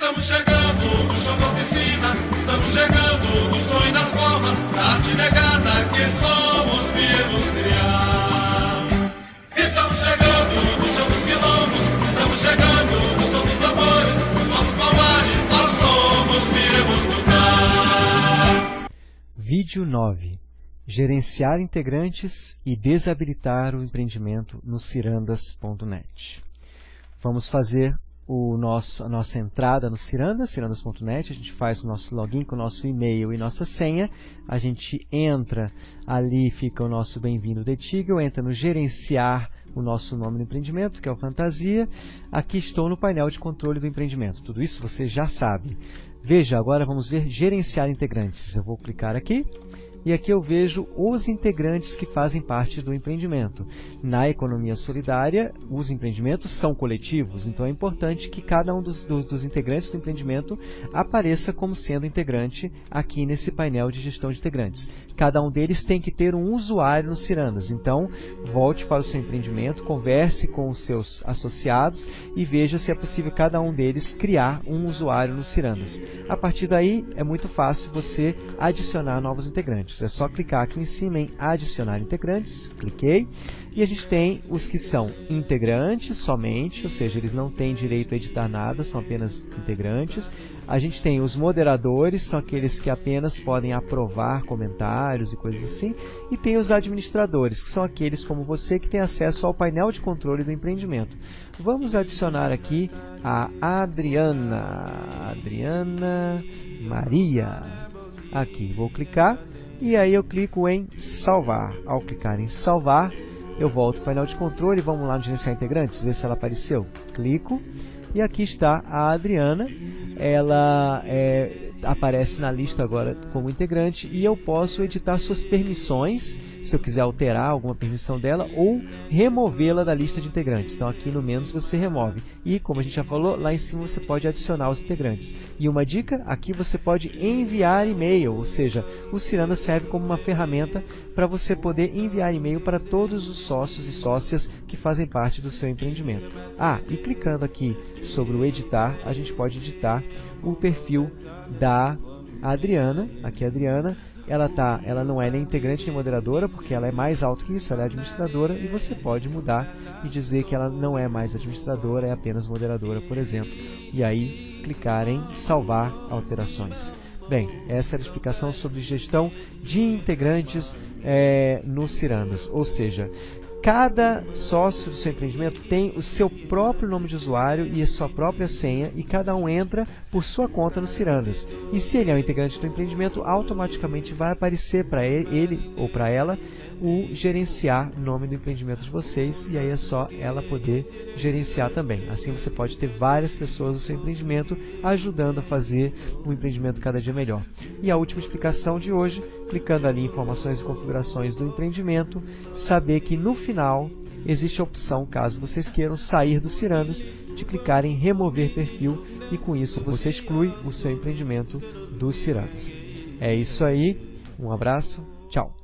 Estamos chegando no chão da oficina, estamos chegando no sonho das formas, da arte negada que somos viemos criar. Estamos chegando no chão dos quilombos, estamos chegando no som dos tambores, nos nossos palmares, nós somos viemos lutar. Vídeo 9. Gerenciar integrantes e desabilitar o empreendimento no cirandas.net. Vamos fazer o nosso, a nossa entrada no Cirandas, cirandas.net, a gente faz o nosso login com o nosso e-mail e nossa senha, a gente entra, ali fica o nosso bem-vindo de Tigel, entra no gerenciar o nosso nome do empreendimento, que é o Fantasia, aqui estou no painel de controle do empreendimento, tudo isso você já sabe. Veja, agora vamos ver gerenciar integrantes, eu vou clicar aqui, e aqui eu vejo os integrantes que fazem parte do empreendimento. Na economia solidária, os empreendimentos são coletivos, então é importante que cada um dos, dos, dos integrantes do empreendimento apareça como sendo integrante aqui nesse painel de gestão de integrantes. Cada um deles tem que ter um usuário no Cirandas, então volte para o seu empreendimento, converse com os seus associados e veja se é possível cada um deles criar um usuário no Cirandas. A partir daí, é muito fácil você adicionar novos integrantes É só clicar aqui em cima em adicionar integrantes, cliquei, e a gente tem os que são integrantes somente, ou seja, eles não têm direito a editar nada, são apenas integrantes. A gente tem os moderadores, são aqueles que apenas podem aprovar comentários e coisas assim. E tem os administradores, que são aqueles como você que tem acesso ao painel de controle do empreendimento. Vamos adicionar aqui a Adriana, Adriana Maria. Aqui, vou clicar e aí eu clico em salvar. Ao clicar em salvar, eu volto ao painel de controle, vamos lá no gerenciar integrantes, ver se ela apareceu. Clico e aqui está a Adriana, ela é, aparece na lista agora como integrante e eu posso editar suas permissões se eu quiser alterar alguma permissão dela ou removê-la da lista de integrantes. Então aqui no menos você remove. E como a gente já falou, lá em cima você pode adicionar os integrantes. E uma dica, aqui você pode enviar e-mail, ou seja, o Ciranda serve como uma ferramenta para você poder enviar e-mail para todos os sócios e sócias que fazem parte do seu empreendimento. Ah, e clicando aqui sobre o editar, a gente pode editar o perfil da Adriana, aqui a Adriana, ela, tá, ela não é nem integrante nem moderadora, porque ela é mais alto que isso, ela é administradora, e você pode mudar e dizer que ela não é mais administradora, é apenas moderadora, por exemplo. E aí clicar em salvar alterações. Bem, essa era a explicação sobre gestão de integrantes é, no Cirandas, ou seja, Cada sócio do seu empreendimento tem o seu próprio nome de usuário e a sua própria senha e cada um entra por sua conta no Cirandas. E se ele é um integrante do empreendimento, automaticamente vai aparecer para ele, ou para ela o gerenciar nome do empreendimento de vocês e aí é só ela poder gerenciar também. Assim você pode ter várias pessoas no seu empreendimento ajudando a fazer o empreendimento cada dia melhor. E a última explicação de hoje, clicando ali em informações e configurações do empreendimento, saber que no final existe a opção, caso vocês queiram sair do Cirandas, de clicar em remover perfil e com isso você exclui o seu empreendimento do Cirandas. É isso aí, um abraço, tchau!